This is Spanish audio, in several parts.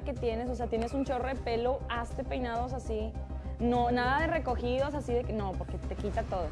que tienes, o sea, tienes un chorro de pelo, hazte peinados así. No, nada de recogidos así de que no, porque te quita todo.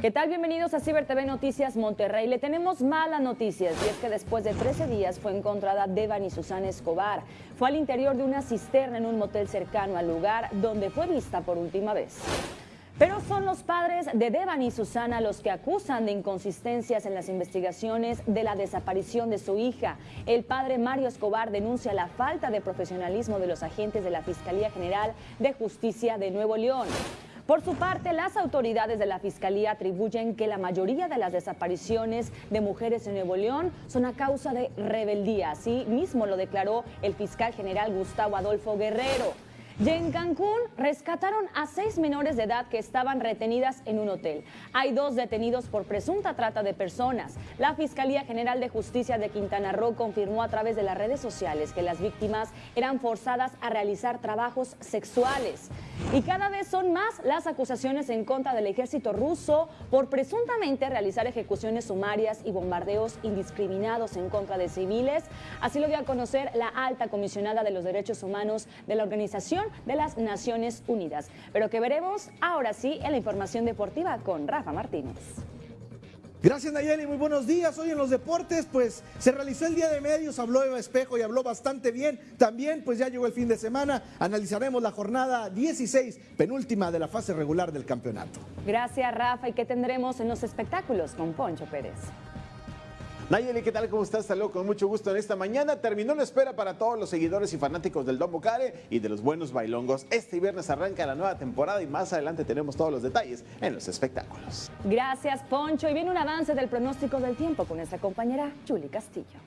¿Qué tal? Bienvenidos a Ciber TV Noticias Monterrey. Le tenemos malas noticias y es que después de 13 días fue encontrada Devani Susana Escobar. Fue al interior de una cisterna en un motel cercano al lugar donde fue vista por última vez. Pero son los padres de Devani y Susana los que acusan de inconsistencias en las investigaciones de la desaparición de su hija. El padre Mario Escobar denuncia la falta de profesionalismo de los agentes de la Fiscalía General de Justicia de Nuevo León. Por su parte, las autoridades de la Fiscalía atribuyen que la mayoría de las desapariciones de mujeres en Nuevo León son a causa de rebeldía. Así mismo lo declaró el fiscal general Gustavo Adolfo Guerrero. Y en Cancún rescataron a seis menores de edad que estaban retenidas en un hotel. Hay dos detenidos por presunta trata de personas. La Fiscalía General de Justicia de Quintana Roo confirmó a través de las redes sociales que las víctimas eran forzadas a realizar trabajos sexuales. Y cada vez son más las acusaciones en contra del ejército ruso por presuntamente realizar ejecuciones sumarias y bombardeos indiscriminados en contra de civiles. Así lo dio a conocer la alta comisionada de los derechos humanos de la organización de las Naciones Unidas. Pero que veremos ahora sí en la información deportiva con Rafa Martínez. Gracias Nayeli, muy buenos días. Hoy en los deportes pues se realizó el día de medios, habló Eva Espejo y habló bastante bien. También pues ya llegó el fin de semana, analizaremos la jornada 16, penúltima de la fase regular del campeonato. Gracias Rafa y qué tendremos en los espectáculos con Poncho Pérez. Nayeli, ¿qué tal? ¿Cómo estás? Saludos con mucho gusto en esta mañana. Terminó la espera para todos los seguidores y fanáticos del Don Bocare y de los buenos bailongos. Este viernes arranca la nueva temporada y más adelante tenemos todos los detalles en los espectáculos. Gracias, Poncho. Y viene un avance del pronóstico del tiempo con nuestra compañera Julie Castillo.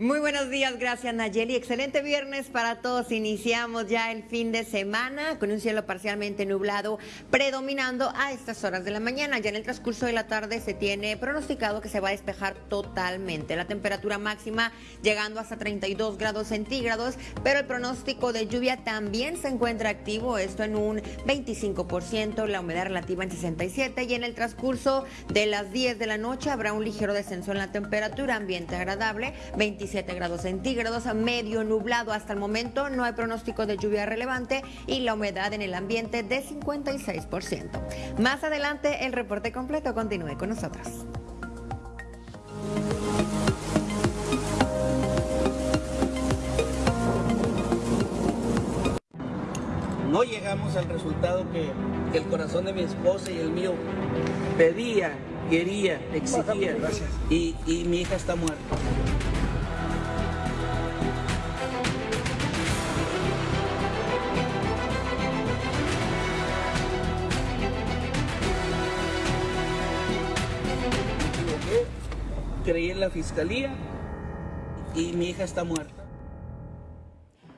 Muy buenos días, gracias Nayeli. Excelente viernes para todos. Iniciamos ya el fin de semana con un cielo parcialmente nublado predominando a estas horas de la mañana. Ya en el transcurso de la tarde se tiene pronosticado que se va a despejar totalmente. La temperatura máxima llegando hasta 32 grados centígrados, pero el pronóstico de lluvia también se encuentra activo, esto en un 25%, la humedad relativa en 67 y en el transcurso de las 10 de la noche habrá un ligero descenso en la temperatura, ambiente agradable, 25 grados centígrados, medio nublado hasta el momento, no hay pronóstico de lluvia relevante y la humedad en el ambiente de 56%. Más adelante el reporte completo, continúe con nosotros. No llegamos al resultado que el corazón de mi esposa y el mío pedía, quería, exigía. Y, y mi hija está muerta. Fiscalía y mi hija está muerta.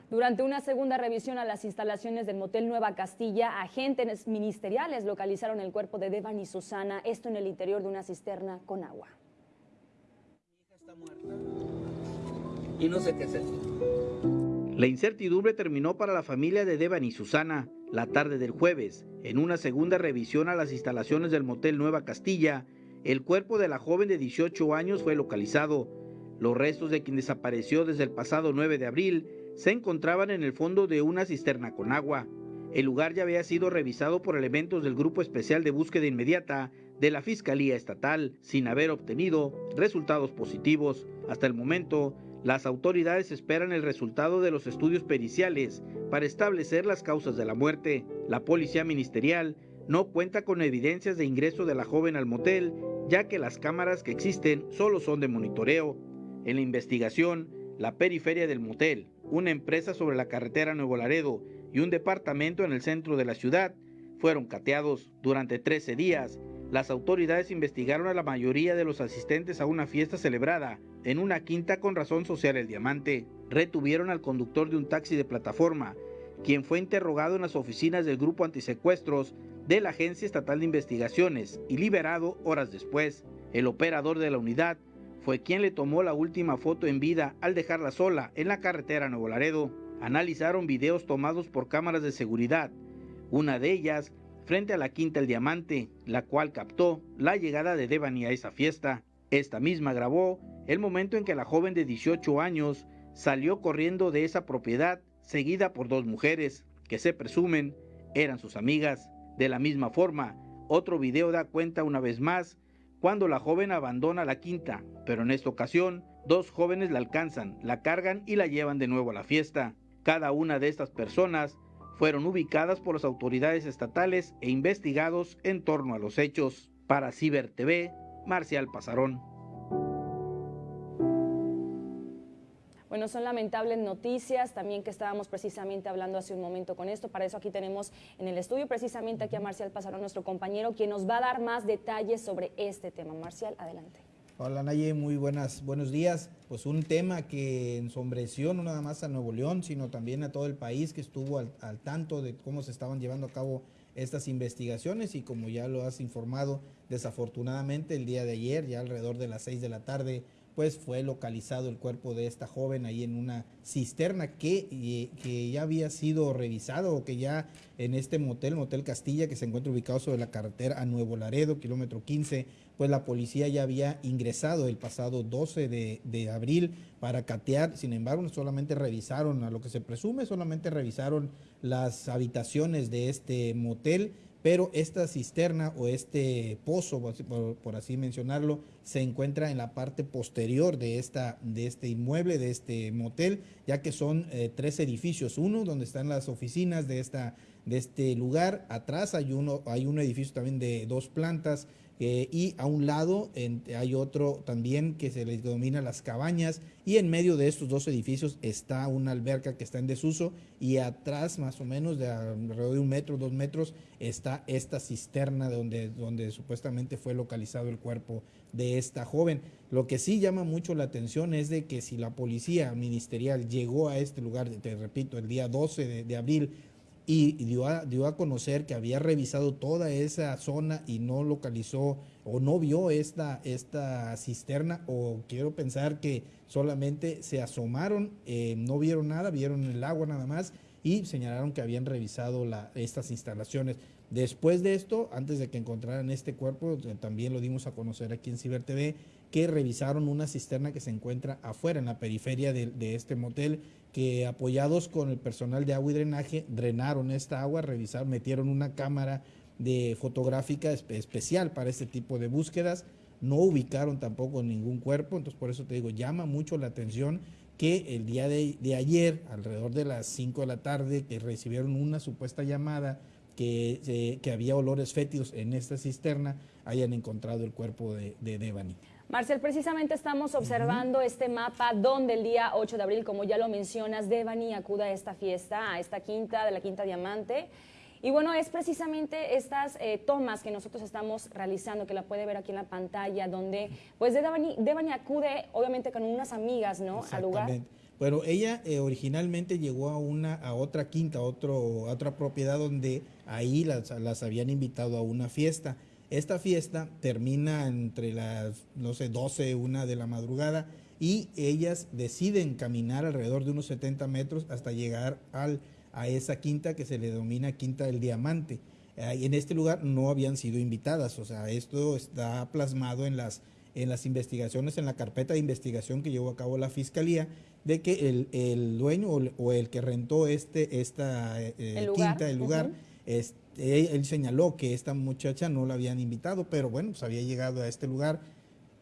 Durante una segunda revisión a las instalaciones del motel Nueva Castilla, agentes ministeriales localizaron el cuerpo de Devan y Susana, esto en el interior de una cisterna con agua. Mi hija está muerta y no sé qué hacer. La incertidumbre terminó para la familia de Devan y Susana la tarde del jueves. En una segunda revisión a las instalaciones del motel Nueva Castilla, el cuerpo de la joven de 18 años fue localizado. Los restos de quien desapareció desde el pasado 9 de abril se encontraban en el fondo de una cisterna con agua. El lugar ya había sido revisado por elementos del Grupo Especial de Búsqueda Inmediata de la Fiscalía Estatal, sin haber obtenido resultados positivos. Hasta el momento, las autoridades esperan el resultado de los estudios periciales para establecer las causas de la muerte. La Policía Ministerial no cuenta con evidencias de ingreso de la joven al motel, ya que las cámaras que existen solo son de monitoreo. En la investigación, la periferia del motel, una empresa sobre la carretera Nuevo Laredo y un departamento en el centro de la ciudad fueron cateados. Durante 13 días, las autoridades investigaron a la mayoría de los asistentes a una fiesta celebrada en una quinta con razón social El Diamante. Retuvieron al conductor de un taxi de plataforma, quien fue interrogado en las oficinas del grupo antisecuestros de la Agencia Estatal de Investigaciones y liberado horas después. El operador de la unidad fue quien le tomó la última foto en vida al dejarla sola en la carretera Nuevo Laredo. Analizaron videos tomados por cámaras de seguridad, una de ellas frente a la Quinta El Diamante, la cual captó la llegada de Devani a esa fiesta. Esta misma grabó el momento en que la joven de 18 años salió corriendo de esa propiedad seguida por dos mujeres que se presumen eran sus amigas. De la misma forma, otro video da cuenta una vez más cuando la joven abandona la quinta, pero en esta ocasión dos jóvenes la alcanzan, la cargan y la llevan de nuevo a la fiesta. Cada una de estas personas fueron ubicadas por las autoridades estatales e investigados en torno a los hechos. Para Ciber TV, Marcial Pasarón. Bueno, son lamentables noticias, también que estábamos precisamente hablando hace un momento con esto. Para eso aquí tenemos en el estudio precisamente aquí a Marcial Pasarón, nuestro compañero, quien nos va a dar más detalles sobre este tema. Marcial, adelante. Hola Naye, muy buenas, buenos días. Pues un tema que ensombreció no nada más a Nuevo León, sino también a todo el país que estuvo al, al tanto de cómo se estaban llevando a cabo estas investigaciones y como ya lo has informado, desafortunadamente el día de ayer, ya alrededor de las seis de la tarde, pues fue localizado el cuerpo de esta joven ahí en una cisterna que, que ya había sido revisado o que ya en este motel, Motel Castilla, que se encuentra ubicado sobre la carretera a Nuevo Laredo, kilómetro 15, pues la policía ya había ingresado el pasado 12 de, de abril para catear, sin embargo solamente revisaron, a lo que se presume, solamente revisaron las habitaciones de este motel pero esta cisterna o este pozo, por, así mencionarlo, se encuentra en la parte posterior de, esta, de este inmueble, de este motel, ya que son eh, tres edificios, uno donde están las oficinas de, esta, de este lugar, atrás hay, uno, hay un edificio también de dos plantas, eh, y a un lado hay otro también que se les denomina las cabañas y en medio de estos dos edificios está una alberca que está en desuso y atrás más o menos de alrededor de un metro, dos metros está esta cisterna donde, donde supuestamente fue localizado el cuerpo de esta joven. Lo que sí llama mucho la atención es de que si la policía ministerial llegó a este lugar, te repito, el día 12 de abril y dio a, dio a conocer que había revisado toda esa zona y no localizó o no vio esta, esta cisterna o quiero pensar que solamente se asomaron, eh, no vieron nada, vieron el agua nada más y señalaron que habían revisado estas instalaciones. Después de esto, antes de que encontraran este cuerpo, eh, también lo dimos a conocer aquí en Ciber TV, que revisaron una cisterna que se encuentra afuera, en la periferia de este motel, que apoyados con el personal de agua y drenaje, drenaron esta agua, revisaron, metieron una cámara de fotográfica especial para este tipo de búsquedas, no ubicaron tampoco ningún cuerpo, entonces por eso te digo, llama mucho la atención que el día de, ayer, alrededor de las 5 de la tarde, que recibieron una supuesta llamada que, eh, que había olores fétidos en esta cisterna, hayan encontrado el cuerpo de, de Devani. Marcel, precisamente estamos observando este mapa donde el día 8 de abril, como ya lo mencionas, Devani acude a esta fiesta, a esta quinta de la Quinta Diamante. Y bueno, es precisamente estas eh, tomas que nosotros estamos realizando, que la puede ver aquí en la pantalla, donde pues Devani, Devani acude obviamente con unas amigas, ¿no? Al lugar. Bueno, ella eh, originalmente llegó a una, a otra quinta, a, otro, a otra propiedad donde ahí las, las habían invitado a una fiesta. Esta fiesta termina entre las, no sé, 12, una de la madrugada y ellas deciden caminar alrededor de unos 70 metros hasta llegar al, a esa quinta que se le denomina Quinta del Diamante. en este lugar no habían sido invitadas, o sea, esto está plasmado en las, en las investigaciones, en la carpeta de investigación que llevó a cabo la Fiscalía, de que el, el dueño o, el que rentó este, esta eh, quinta, el lugar, este, él, señaló que esta muchacha no la habían invitado, pero bueno, pues había llegado a este lugar.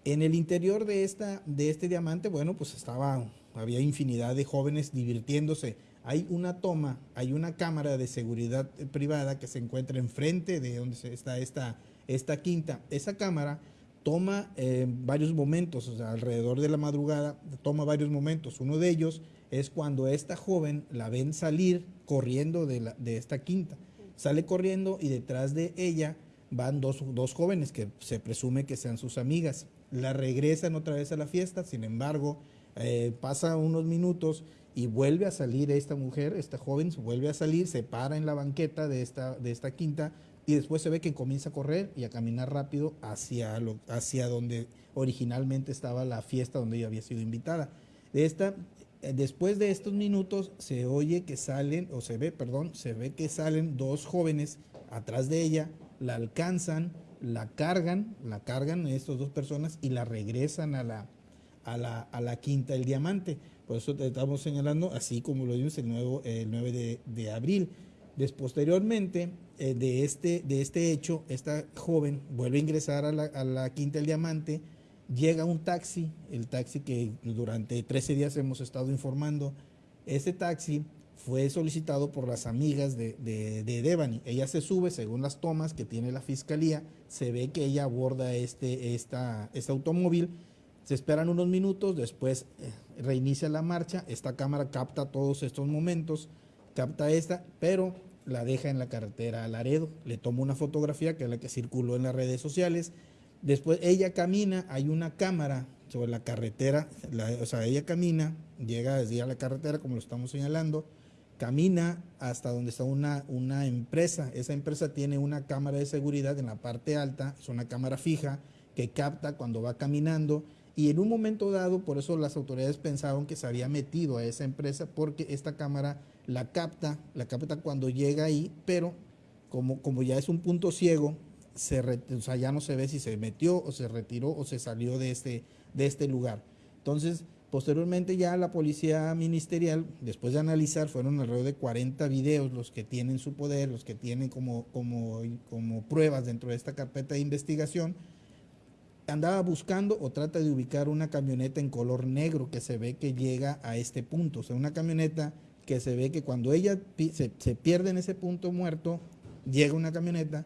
En el interior de, esta, de este diamante, bueno, pues estaba, había infinidad de jóvenes divirtiéndose. Hay una toma, hay una cámara de seguridad privada que se encuentra enfrente de donde está esta, esta quinta. Esa cámara toma eh, varios momentos, alrededor de la madrugada, toma varios momentos. Uno de ellos es cuando esta joven la ven salir corriendo de, la, de esta quinta sale corriendo y detrás de ella van dos, jóvenes que se presume que sean sus amigas. La regresan otra vez a la fiesta, sin embargo, eh, pasa unos minutos y vuelve a salir esta mujer, esta joven, vuelve a salir, se para en la banqueta de esta, de esta quinta y después se ve que comienza a correr y a caminar rápido hacia, lo, hacia donde originalmente estaba la fiesta donde ella había sido invitada. De esta, después de estos minutos se oye que salen, o se ve, perdón, se ve que salen dos jóvenes atrás de ella, la alcanzan, la cargan, la cargan estas dos personas y la regresan a la, a la, a la quinta del diamante. Por eso te estamos señalando, así como lo vimos el, nuevo, el 9 de, de abril. Posteriormente eh, de, este, de este hecho, esta joven vuelve a ingresar a la, a la quinta del diamante, llega un taxi, el taxi que durante 13 días hemos estado informando, ese taxi fue solicitado por las amigas de, de, Devani. Ella se sube, según las tomas que tiene la fiscalía, se ve que ella aborda este, esta, este automóvil, se esperan unos minutos, después eh, reinicia la marcha, esta cámara capta todos estos momentos, capta esta, pero la deja en la carretera a Laredo, le toma una fotografía que es la que circuló en las redes sociales, Después ella camina, hay una cámara sobre la carretera, o sea, ella camina, llega desde a la carretera, como lo estamos señalando, camina hasta donde está una, una empresa. Esa empresa tiene una cámara de seguridad en la parte alta, es una cámara fija que capta cuando va caminando. Y en un momento dado, por eso las autoridades pensaron que se había metido a esa empresa, porque esta cámara la capta, la capta cuando llega ahí, pero como, como ya es un punto ciego, se sea, ya no se ve si se metió o se retiró o se salió de este, de este lugar. Entonces, posteriormente ya la policía ministerial, después de analizar, fueron alrededor de 40 videos los que tienen su poder, los que tienen como, como, como pruebas dentro de esta carpeta de investigación, andaba buscando o trata de ubicar una camioneta en color negro que se ve que llega a este punto. O sea, una camioneta que se ve que cuando ella se, se pierde en ese punto muerto, llega una camioneta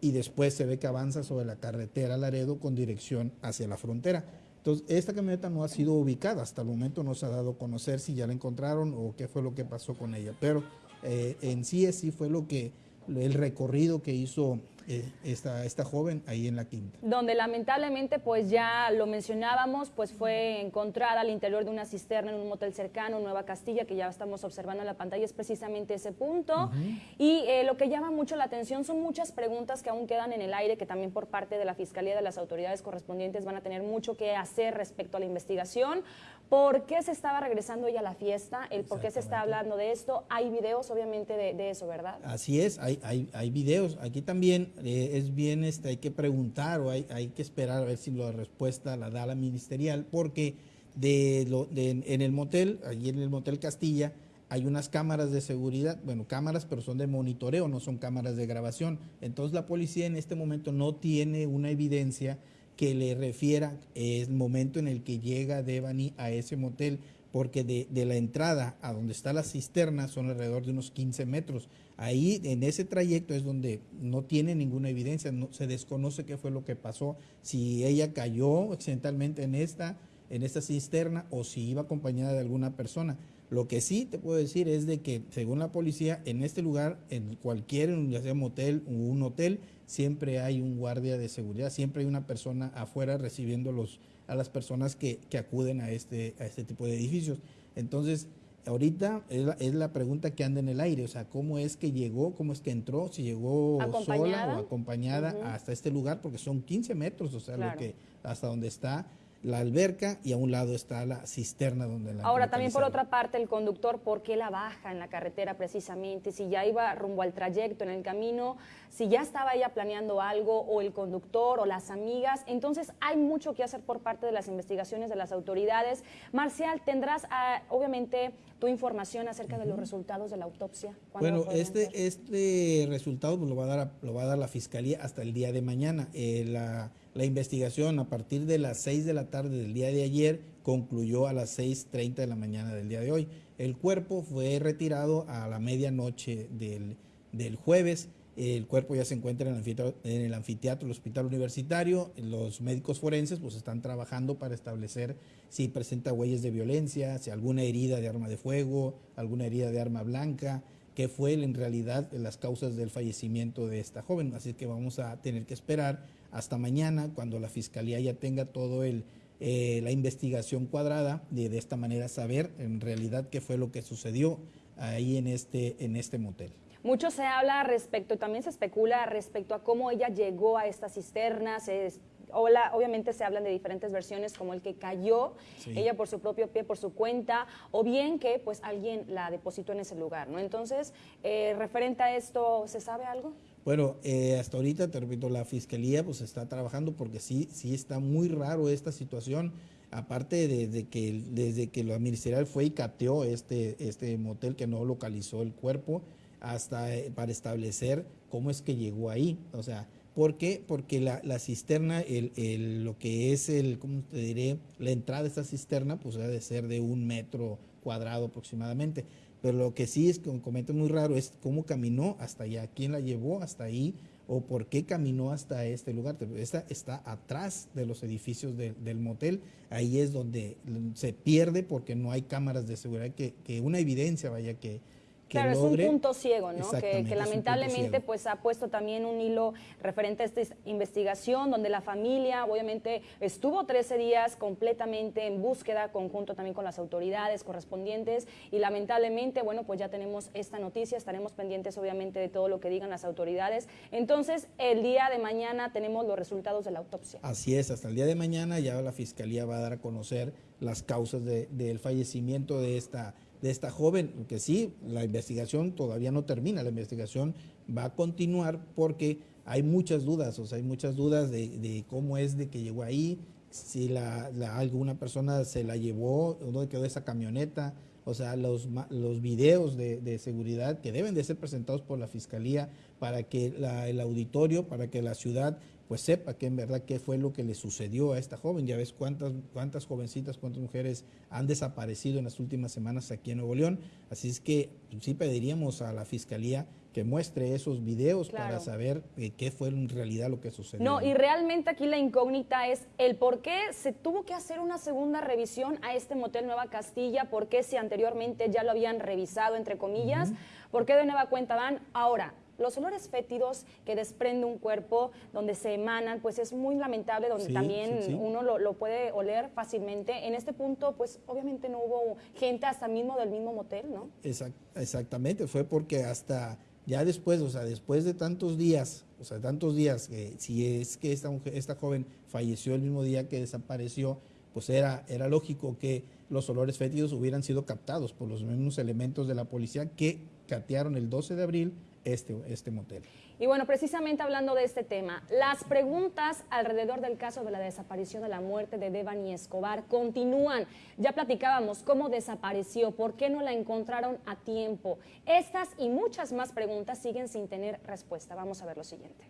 y después se ve que avanza sobre la carretera Laredo con dirección hacia la frontera. Entonces, esta camioneta no ha sido ubicada, hasta el momento no se ha dado a conocer si ya la encontraron o qué fue lo que pasó con ella, pero eh, en sí, sí fue lo que, el recorrido que hizo eh, esta, esta joven ahí en la quinta. Donde lamentablemente, pues ya lo mencionábamos, pues fue encontrada al interior de una cisterna en un motel cercano, Nueva Castilla, que ya estamos observando en la pantalla, es precisamente ese punto. Y eh, lo que llama mucho la atención son muchas preguntas que aún quedan en el aire, que también por parte de la Fiscalía de las autoridades correspondientes van a tener mucho que hacer respecto a la investigación. ¿Por qué se estaba regresando ella a la fiesta? ¿El por qué se está hablando de esto? Hay videos, obviamente, de, eso, ¿verdad? Así es, hay, hay, hay videos. Aquí también eh, es bien, este, hay que preguntar o hay, hay que esperar a ver si la respuesta la da la ministerial, porque de, lo, de, en el motel, allí en el motel Castilla, hay unas cámaras de seguridad, bueno, cámaras, pero son de monitoreo, no son cámaras de grabación. Entonces la policía en este momento no tiene una evidencia que le refiera el momento en el que llega Devani a ese motel, porque de, de, la entrada a donde está la cisterna son alrededor de unos 15 metros. Ahí, en ese trayecto es donde no tiene ninguna evidencia, no, se desconoce qué fue lo que pasó, si ella cayó accidentalmente en esta, en esta cisterna o si iba acompañada de alguna persona. Lo que sí te puedo decir es de que, según la policía, en este lugar, en cualquier, ya sea motel o un hotel, siempre hay un guardia de seguridad, siempre hay una persona afuera recibiendo los, a las personas que, que acuden a este, a este tipo de edificios. Entonces, ahorita es la, es la, pregunta que anda en el aire, o sea, ¿cómo es que llegó, cómo es que entró, si llegó sola o acompañada uh -huh. hasta este lugar? Porque son 15 metros, o sea, claro. lo que, hasta donde está la alberca y a un lado está la cisterna donde la Ahora también por otra parte el conductor, ¿por qué la baja en la carretera precisamente? Si ya iba rumbo al trayecto en el camino, si ya estaba ella planeando algo o el conductor o las amigas, entonces hay mucho que hacer por parte de las investigaciones de las autoridades. Marcial, tendrás uh, obviamente tu información acerca uh -huh. de los resultados de la autopsia. Bueno, este, este resultado pues, lo, va a dar, lo va a dar la fiscalía hasta el día de mañana. Eh, la la investigación a partir de las 6 de la tarde del día de ayer concluyó a las 6.30 de la mañana del día de hoy. El cuerpo fue retirado a la medianoche del, del jueves. El cuerpo ya se encuentra en el, anfiteatro, en el anfiteatro del Hospital Universitario. Los médicos forenses pues, están trabajando para establecer si presenta huellas de violencia, si alguna herida de arma de fuego, alguna herida de arma blanca, qué fue en realidad las causas del fallecimiento de esta joven. Así que vamos a tener que esperar hasta mañana, cuando la fiscalía ya tenga todo el, eh, la investigación cuadrada, de, de esta manera saber en realidad qué fue lo que sucedió ahí en este, en este motel. Mucho se habla respecto, también se especula respecto a cómo ella llegó a esta cisterna, se Hola, obviamente se hablan de diferentes versiones, como el que cayó, sí. ella por su propio pie, por su cuenta, o bien que pues alguien la depositó en ese lugar, ¿no? Entonces, eh, referente a esto, ¿se sabe algo? Bueno, eh, hasta ahorita, te repito, la fiscalía pues está trabajando porque sí, sí está muy raro esta situación. Aparte de, de que desde que la ministerial fue y cateó este, este motel que no localizó el cuerpo, hasta eh, para establecer cómo es que llegó ahí. O sea, ¿por qué? Porque la, la cisterna, el, el, lo que es el, ¿cómo te diré? La entrada de esta cisterna, pues debe de ser de un metro cuadrado aproximadamente. Pero lo que sí es que un comentario muy raro es cómo caminó hasta allá, quién la llevó hasta ahí o por qué caminó hasta este lugar. Esta está atrás de los edificios de, del motel, ahí es donde se pierde porque no hay cámaras de seguridad que, que una evidencia vaya que, que claro, logre. es un punto ciego, ¿no? Que, que, lamentablemente pues ha puesto también un hilo referente a esta investigación, donde la familia obviamente estuvo 13 días completamente en búsqueda, conjunto también con las autoridades correspondientes, y lamentablemente, bueno, pues ya tenemos esta noticia, estaremos pendientes obviamente de todo lo que digan las autoridades. Entonces, el día de mañana tenemos los resultados de la autopsia. Así es, hasta el día de mañana ya la Fiscalía va a dar a conocer las causas de, del fallecimiento de esta de esta joven, que sí, la investigación todavía no termina, la investigación va a continuar porque hay muchas dudas, o sea, hay muchas dudas de, cómo es de que llegó ahí, si la, alguna persona se la llevó, dónde quedó esa camioneta, o sea, los, los videos de, seguridad que deben de ser presentados por la Fiscalía para que el auditorio, para que la ciudad pues sepa que en verdad qué fue lo que le sucedió a esta joven. Ya ves cuántas, cuántas jovencitas, cuántas mujeres han desaparecido en las últimas semanas aquí en Nuevo León. Así es que pues, sí pediríamos a la Fiscalía que muestre esos videos claro. para saber eh, qué fue en realidad lo que sucedió. No, y realmente aquí la incógnita es el por qué se tuvo que hacer una segunda revisión a este motel Nueva Castilla, por qué si anteriormente ya lo habían revisado, entre comillas, uh -huh. por qué de nueva cuenta van ahora los olores fétidos que desprende un cuerpo, donde se emanan, pues es muy lamentable, donde sí, también sí, sí. uno lo, lo, puede oler fácilmente. En este punto, pues obviamente no hubo gente hasta mismo del mismo motel, ¿no? Exact, exactamente, fue porque hasta ya después, o sea, después de tantos días, o sea, tantos días, que si es que esta, mujer, esta joven falleció el mismo día que desapareció, pues era, era lógico que los olores fétidos hubieran sido captados por los mismos elementos de la policía que catearon el 12 de abril este, este motel. Y bueno, precisamente hablando de este tema, las preguntas alrededor del caso de la desaparición de la muerte de Devani Escobar continúan. Ya platicábamos cómo desapareció, por qué no la encontraron a tiempo. Estas y muchas más preguntas siguen sin tener respuesta. Vamos a ver lo siguiente.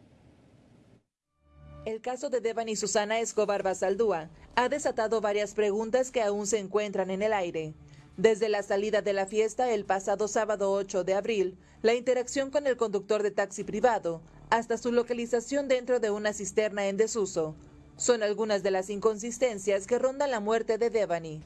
El caso de Devan y Susana Escobar Basaldúa ha desatado varias preguntas que aún se encuentran en el aire. Desde la salida de la fiesta el pasado sábado 8 de abril, la interacción con el conductor de taxi privado, hasta su localización dentro de una cisterna en desuso, son algunas de las inconsistencias que rondan la muerte de Devani.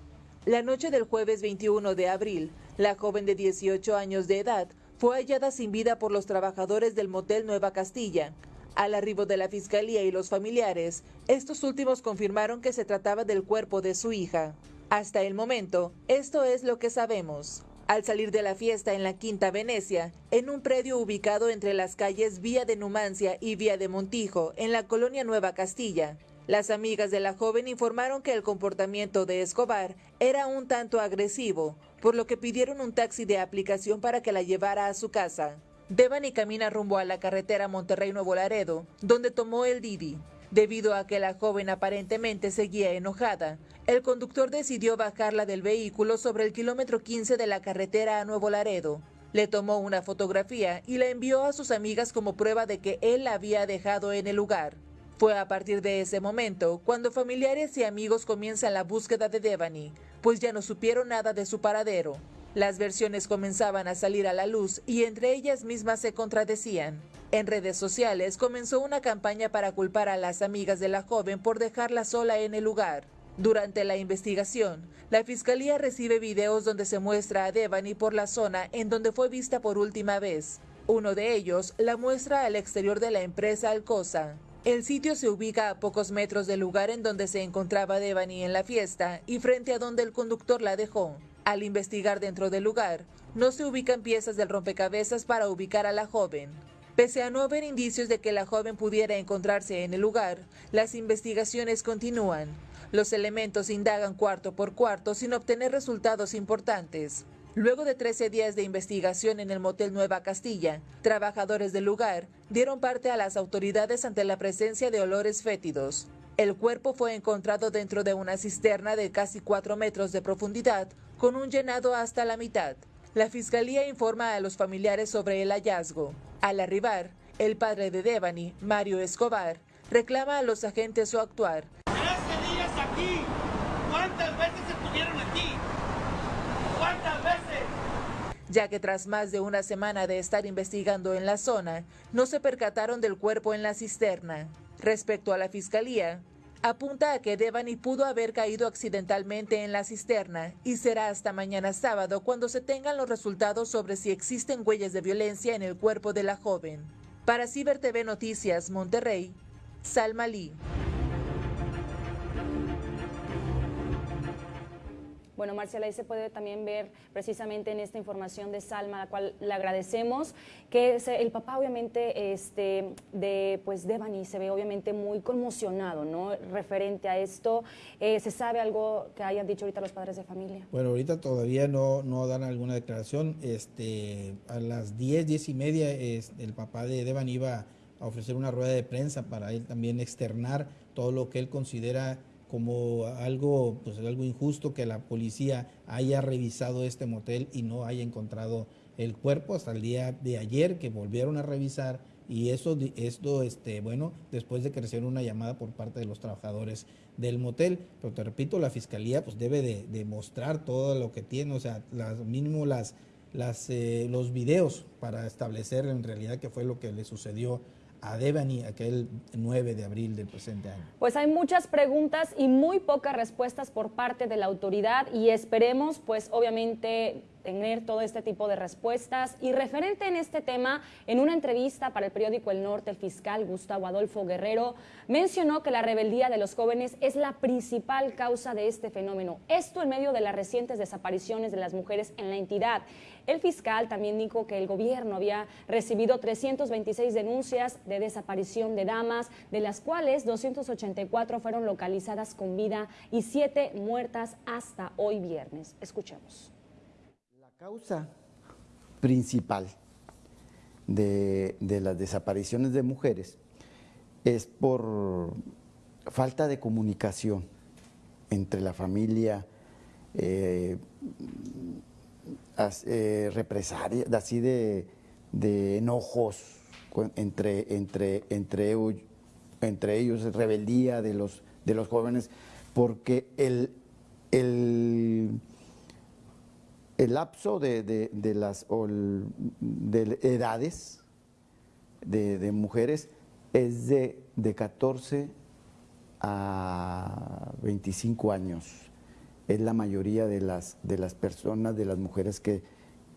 La noche del jueves 21 de abril, la joven de 18 años de edad fue hallada sin vida por los trabajadores del motel Nueva Castilla, al arribo de la fiscalía y los familiares, estos últimos confirmaron que se trataba del cuerpo de su hija. Hasta el momento, esto es lo que sabemos. Al salir de la fiesta en la Quinta Venecia, en un predio ubicado entre las calles Vía de Numancia y Vía de Montijo, en la colonia Nueva Castilla, las amigas de la joven informaron que el comportamiento de Escobar era un tanto agresivo, por lo que pidieron un taxi de aplicación para que la llevara a su casa. Devani camina rumbo a la carretera Monterrey-Nuevo Laredo, donde tomó el Didi. Debido a que la joven aparentemente seguía enojada, el conductor decidió bajarla del vehículo sobre el kilómetro 15 de la carretera a Nuevo Laredo. Le tomó una fotografía y la envió a sus amigas como prueba de que él la había dejado en el lugar. Fue a partir de ese momento cuando familiares y amigos comienzan la búsqueda de Devani, pues ya no supieron nada de su paradero. Las versiones comenzaban a salir a la luz y entre ellas mismas se contradecían. En redes sociales comenzó una campaña para culpar a las amigas de la joven por dejarla sola en el lugar. Durante la investigación, la fiscalía recibe videos donde se muestra a Devani por la zona en donde fue vista por última vez. Uno de ellos la muestra al exterior de la empresa Alcosa. El sitio se ubica a pocos metros del lugar en donde se encontraba Devani en la fiesta y frente a donde el conductor la dejó. Al investigar dentro del lugar, no se ubican piezas del rompecabezas para ubicar a la joven. Pese a no haber indicios de que la joven pudiera encontrarse en el lugar, las investigaciones continúan. Los elementos indagan cuarto por cuarto sin obtener resultados importantes. Luego de 13 días de investigación en el motel Nueva Castilla, trabajadores del lugar dieron parte a las autoridades ante la presencia de olores fétidos. El cuerpo fue encontrado dentro de una cisterna de casi 4 metros de profundidad, con un llenado hasta la mitad. La fiscalía informa a los familiares sobre el hallazgo. Al arribar, el padre de Devani, Mario Escobar, reclama a los agentes su actuar. días aquí! ¿Cuántas veces estuvieron aquí? ¿Cuántas veces? Ya que tras más de una semana de estar investigando en la zona, no se percataron del cuerpo en la cisterna. Respecto a la fiscalía, apunta a que Devani pudo haber caído accidentalmente en la cisterna y será hasta mañana sábado cuando se tengan los resultados sobre si existen huellas de violencia en el cuerpo de la joven. Para Ciber TV Noticias Monterrey, Salma Lee. Bueno, Marcela, ahí se puede también ver precisamente en esta información de Salma, a la cual le agradecemos, que el papá obviamente este, de pues Devani se ve obviamente muy conmocionado, ¿no? Referente a esto, eh, ¿se sabe algo que hayan dicho ahorita los padres de familia? Bueno, ahorita todavía no, no dan alguna declaración. Este, a las 10, 10 y media el papá de Devani iba a ofrecer una rueda de prensa para él también externar todo lo que él considera como algo, pues algo injusto que la policía haya revisado este motel y no haya encontrado el cuerpo hasta el día de ayer que volvieron a revisar y eso, esto, este, bueno, después de que recibieron una llamada por parte de los trabajadores del motel. Pero te repito, la fiscalía pues debe de, demostrar todo lo que tiene, o sea, las, mínimo las, las, eh, los videos para establecer en realidad qué fue lo que le sucedió a Devani aquel 9 de abril del presente año? Pues hay muchas preguntas y muy pocas respuestas por parte de la autoridad y esperemos pues obviamente tener todo este tipo de respuestas. Y referente en este tema, en una entrevista para el periódico El Norte, el fiscal Gustavo Adolfo Guerrero mencionó que la rebeldía de los jóvenes es la principal causa de este fenómeno. Esto en medio de las recientes desapariciones de las mujeres en la entidad. El fiscal también dijo que el gobierno había recibido 326 denuncias de desaparición de damas, de las cuales 284 fueron localizadas con vida y 7 muertas hasta hoy viernes. Escuchemos causa principal de, las desapariciones de mujeres es por falta de comunicación entre la familia, eh, eh, represalias, así de, enojos entre, entre, entre ellos rebeldía de los, de los jóvenes, porque el, el lapso de, de- las de edades de, mujeres es de, de 14 a 25 años. Es la mayoría de las, de las personas, de las mujeres que,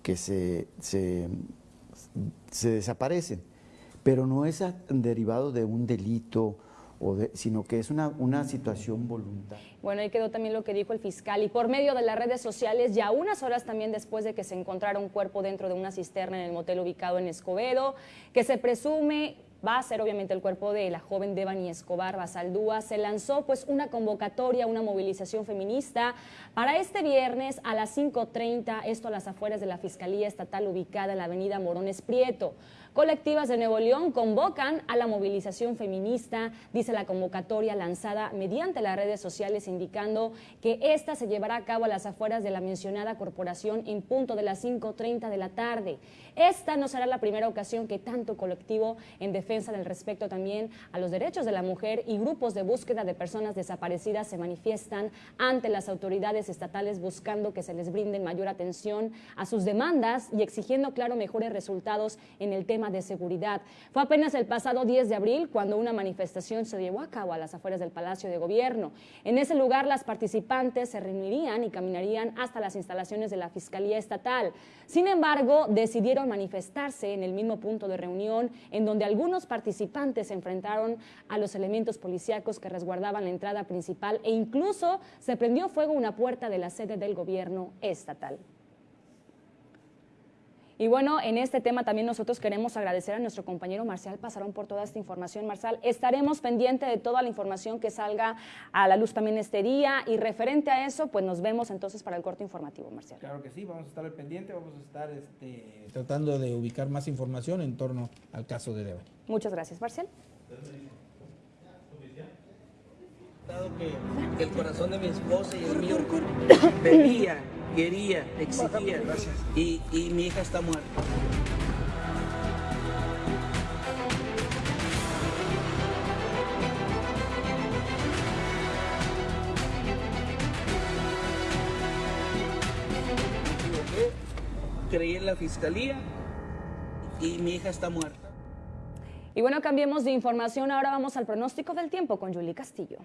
que se, se, desaparecen. Pero no es derivado de un delito, sino que es una, una situación voluntaria. Bueno, ahí quedó también lo que dijo el fiscal. Y por medio de las redes sociales, ya unas horas también después de que se encontrara un cuerpo dentro de una cisterna en el motel ubicado en Escobedo, que se presume va a ser obviamente el cuerpo de la joven Devani Escobar Basaldúa, se lanzó pues una convocatoria, una movilización feminista para este viernes a las 5.30, esto a las afueras de la Fiscalía Estatal ubicada en la avenida Morones Prieto. Colectivas de Nuevo León convocan a la movilización feminista, dice la convocatoria lanzada mediante las redes sociales indicando que esta se llevará a cabo a las afueras de la mencionada corporación en punto de las 5.30 de la tarde. Esta no será la primera ocasión que tanto colectivo en defensa del respeto también a los derechos de la mujer y grupos de búsqueda de personas desaparecidas se manifiestan ante las autoridades estatales buscando que se les brinde mayor atención a sus demandas y exigiendo, claro, mejores resultados en el tema de seguridad. Fue apenas el pasado 10 de abril cuando una manifestación se llevó a cabo a las afueras del Palacio de Gobierno. En ese lugar las participantes se reunirían y caminarían hasta las instalaciones de la Fiscalía Estatal. Sin embargo, decidieron manifestarse en el mismo punto de reunión en donde algunos participantes se enfrentaron a los elementos policíacos que resguardaban la entrada principal e incluso se prendió fuego una puerta de la sede del gobierno estatal. Y bueno, en este tema también nosotros queremos agradecer a nuestro compañero Marcial Pasaron por toda esta información. Marcial, estaremos pendientes de toda la información que salga a la luz también este día y referente a eso, pues nos vemos entonces para el corte informativo, Marcial. Claro que sí, vamos a estar al pendiente, vamos a estar este, tratando de ubicar más información en torno al caso de Devani. Muchas gracias, Marcial. que, que el corazón de mi esposa y el mío pedía, quería, exigía. Y, y mi hija está muerta. Creí en la fiscalía y mi hija está muerta. Y bueno, cambiemos de información. Ahora vamos al pronóstico del tiempo con Julie Castillo.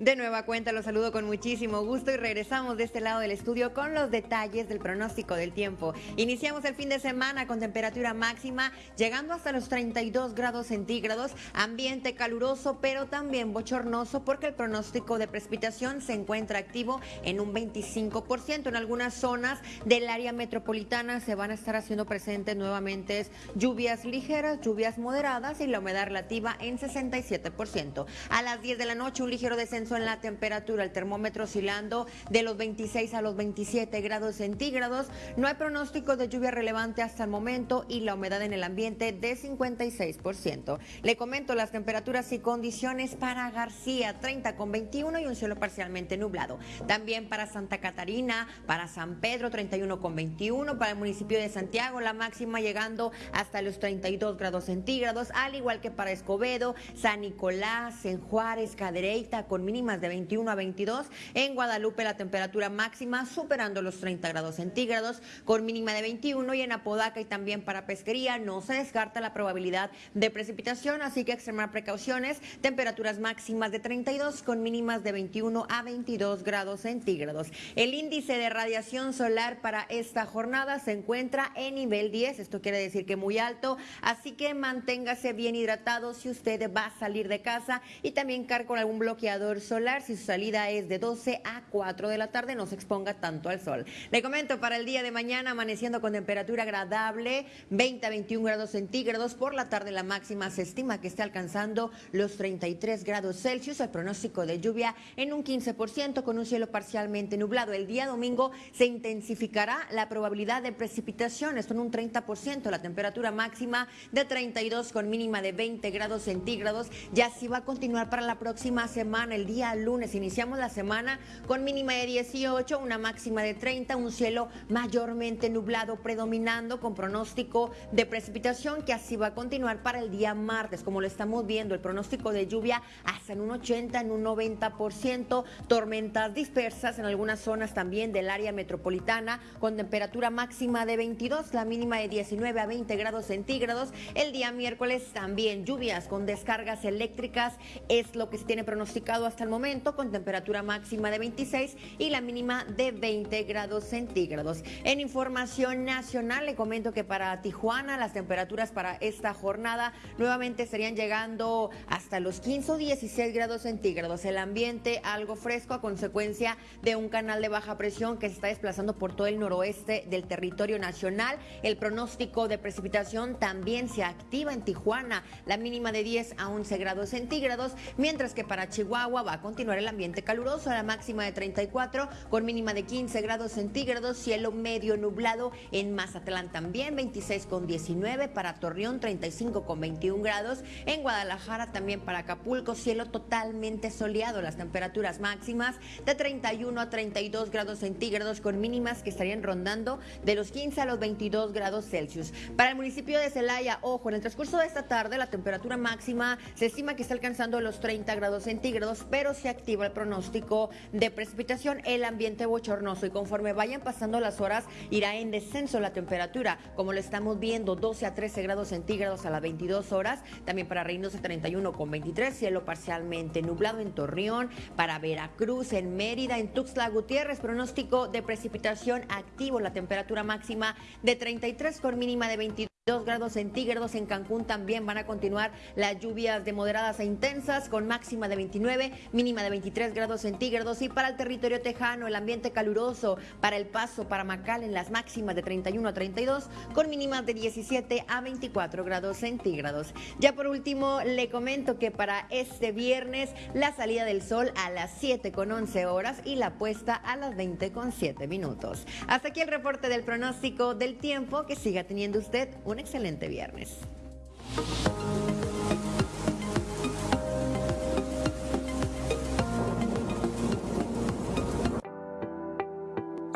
De nueva cuenta los saludo con muchísimo gusto y regresamos de este lado del estudio con los detalles del pronóstico del tiempo. Iniciamos el fin de semana con temperatura máxima llegando hasta los 32 grados centígrados, ambiente caluroso pero también bochornoso porque el pronóstico de precipitación se encuentra activo en un 25%. En algunas zonas del área metropolitana se van a estar haciendo presentes nuevamente lluvias ligeras, lluvias moderadas y la humedad relativa en 67%. A las 10 de la noche un ligero descenso en la temperatura, el termómetro oscilando de los 26 a los 27 grados centígrados. No hay pronóstico de lluvia relevante hasta el momento y la humedad en el ambiente de 56%. Le comento las temperaturas y condiciones para García, 30 con 21 y un cielo parcialmente nublado. También para Santa Catarina, para San Pedro, 31 con 21, para el municipio de Santiago, la máxima llegando hasta los 32 grados centígrados, al igual que para Escobedo, San Nicolás, en Juárez, Cadereyta, con mínimas de 21 a 22. En Guadalupe la temperatura máxima superando los 30 grados centígrados con mínima de 21 y en Apodaca y también para pesquería no se descarta la probabilidad de precipitación, así que extremar precauciones. Temperaturas máximas de 32 con mínimas de 21 a 22 grados centígrados. El índice de radiación solar para esta jornada se encuentra en nivel 10, esto quiere decir que muy alto, así que manténgase bien hidratado si usted va a salir de casa y también cargue algún bloqueador solar si su salida es de 12 a 4 de la tarde, no se exponga tanto al sol. Le comento para el día de mañana amaneciendo con temperatura agradable, 20 a 21 grados centígrados, por la tarde la máxima se estima que esté alcanzando los 33 grados Celsius, el pronóstico de lluvia en un 15% con un cielo parcialmente nublado. El día domingo se intensificará la probabilidad de precipitación, esto en un 30%, la temperatura máxima de 32 con mínima de 20 grados centígrados, ya así va a continuar para la próxima semana, el día día lunes. Iniciamos la semana con mínima de 18, una máxima de 30, un cielo mayormente nublado predominando con pronóstico de precipitación que así va a continuar para el día martes. Como lo estamos viendo, el pronóstico de lluvia hasta en un 80, en un 90%, tormentas dispersas en algunas zonas también del área metropolitana con temperatura máxima de 22, la mínima de 19 a 20 grados centígrados. El día miércoles también lluvias con descargas eléctricas es lo que se tiene pronosticado hasta el momento con temperatura máxima de 26 y la mínima de 20 grados centígrados. En información nacional le comento que para Tijuana las temperaturas para esta jornada nuevamente estarían llegando hasta los 15 o 16 grados centígrados. El ambiente algo fresco a consecuencia de un canal de baja presión que se está desplazando por todo el noroeste del territorio nacional. El pronóstico de precipitación también se activa en Tijuana, la mínima de 10 a 11 grados centígrados, mientras que para Chihuahua va continuar el ambiente caluroso, la máxima de 34 con mínima de 15 grados centígrados, cielo medio nublado en Mazatlán también 26 con 19, para Torreón 35 con 21 grados, en Guadalajara también para Acapulco cielo totalmente soleado, las temperaturas máximas de 31 a 32 grados centígrados con mínimas que estarían rondando de los 15 a los 22 grados Celsius. Para el municipio de Celaya, ojo, en el transcurso de esta tarde la temperatura máxima se estima que está alcanzando los 30 grados centígrados, pero se activa el pronóstico de precipitación, el ambiente bochornoso. Y conforme vayan pasando las horas irá en descenso la temperatura, como lo estamos viendo, 12 a 13 grados centígrados a las 22 horas, también para Reynosa 31 con 23, cielo parcialmente nublado en Torreón, para Veracruz, en Mérida, en Tuxtla Gutiérrez, pronóstico de precipitación activo, la temperatura máxima de 33 con mínima de 22 grados centígrados en Cancún también van a continuar las lluvias de moderadas a intensas con máxima de 29, mínima de 23 grados centígrados y para el territorio tejano el ambiente caluroso para el paso para Macal en las máximas de 31 a 32 con mínimas de 17 a 24 grados centígrados. Ya por último le comento que para este viernes la salida del sol a las 7 con 11 horas y la puesta a las 20 con 7 minutos. Hasta aquí el reporte del pronóstico del tiempo que siga teniendo usted excelente viernes.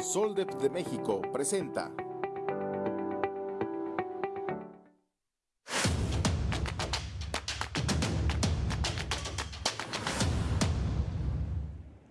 Soldep de México presenta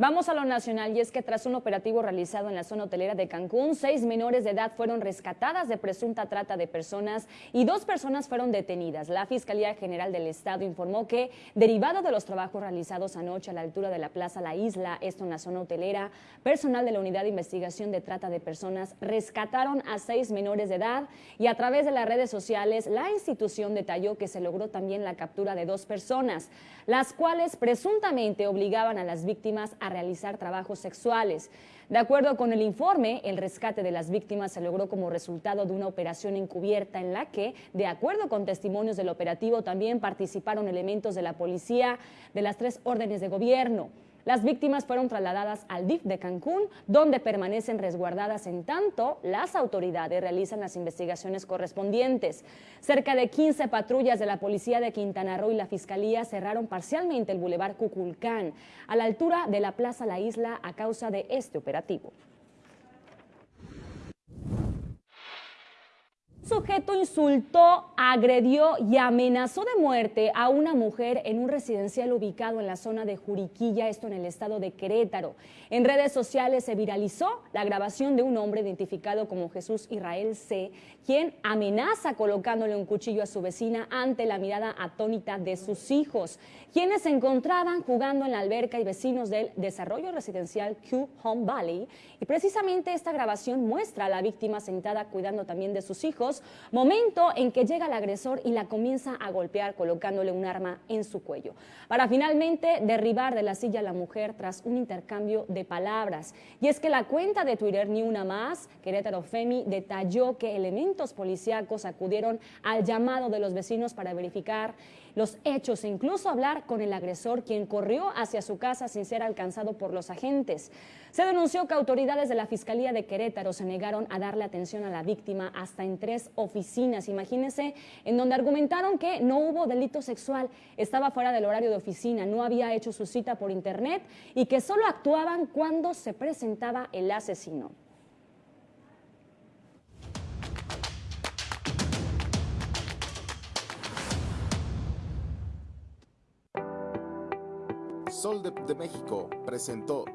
Vamos a lo nacional y es que tras un operativo realizado en la zona hotelera de Cancún, seis menores de edad fueron rescatadas de presunta trata de personas y dos personas fueron detenidas. La Fiscalía General del Estado informó que, derivado de los trabajos realizados anoche a la altura de la Plaza La Isla, esto en la zona hotelera, personal de la Unidad de Investigación de Trata de Personas rescataron a seis menores de edad y a través de las redes sociales la institución detalló que se logró también la captura de dos personas, las cuales presuntamente obligaban a las víctimas a realizar trabajos sexuales. De acuerdo con el informe, el rescate de las víctimas se logró como resultado de una operación encubierta en la que, de acuerdo con testimonios del operativo, también participaron elementos de la policía de las tres órdenes de gobierno. Las víctimas fueron trasladadas al DIF de Cancún, donde permanecen resguardadas en tanto las autoridades realizan las investigaciones correspondientes. Cerca de 15 patrullas de la Policía de Quintana Roo y la Fiscalía cerraron parcialmente el Boulevard Cuculcán, a la altura de la Plaza La Isla, a causa de este operativo. Sujeto insultó, agredió y amenazó de muerte a una mujer en un residencial ubicado en la zona de Juriquilla, esto en el estado de Querétaro. En redes sociales se viralizó la grabación de un hombre identificado como Jesús Israel C., quien amenaza colocándole un cuchillo a su vecina ante la mirada atónita de sus hijos, quienes se encontraban jugando en la alberca y vecinos del desarrollo residencial Q Home Valley. Y precisamente esta grabación muestra a la víctima sentada cuidando también de sus hijos, momento en que llega el agresor y la comienza a golpear colocándole un arma en su cuello, para finalmente derribar de la silla a la mujer tras un intercambio de palabras. Y es que la cuenta de Twitter Ni Una Más, Querétaro Femi, detalló que elementos policíacos acudieron al llamado de los vecinos para verificar los hechos e incluso hablar con el agresor, quien corrió hacia su casa sin ser alcanzado por los agentes. Se denunció que autoridades de la Fiscalía de Querétaro se negaron a darle atención a la víctima hasta en tres oficinas. Imagínense, en donde argumentaron que no hubo delito sexual, estaba fuera del horario de oficina, no había hecho su cita por internet y que solo actuaban cuando se presentaba el asesino. Sol de, de México presentó.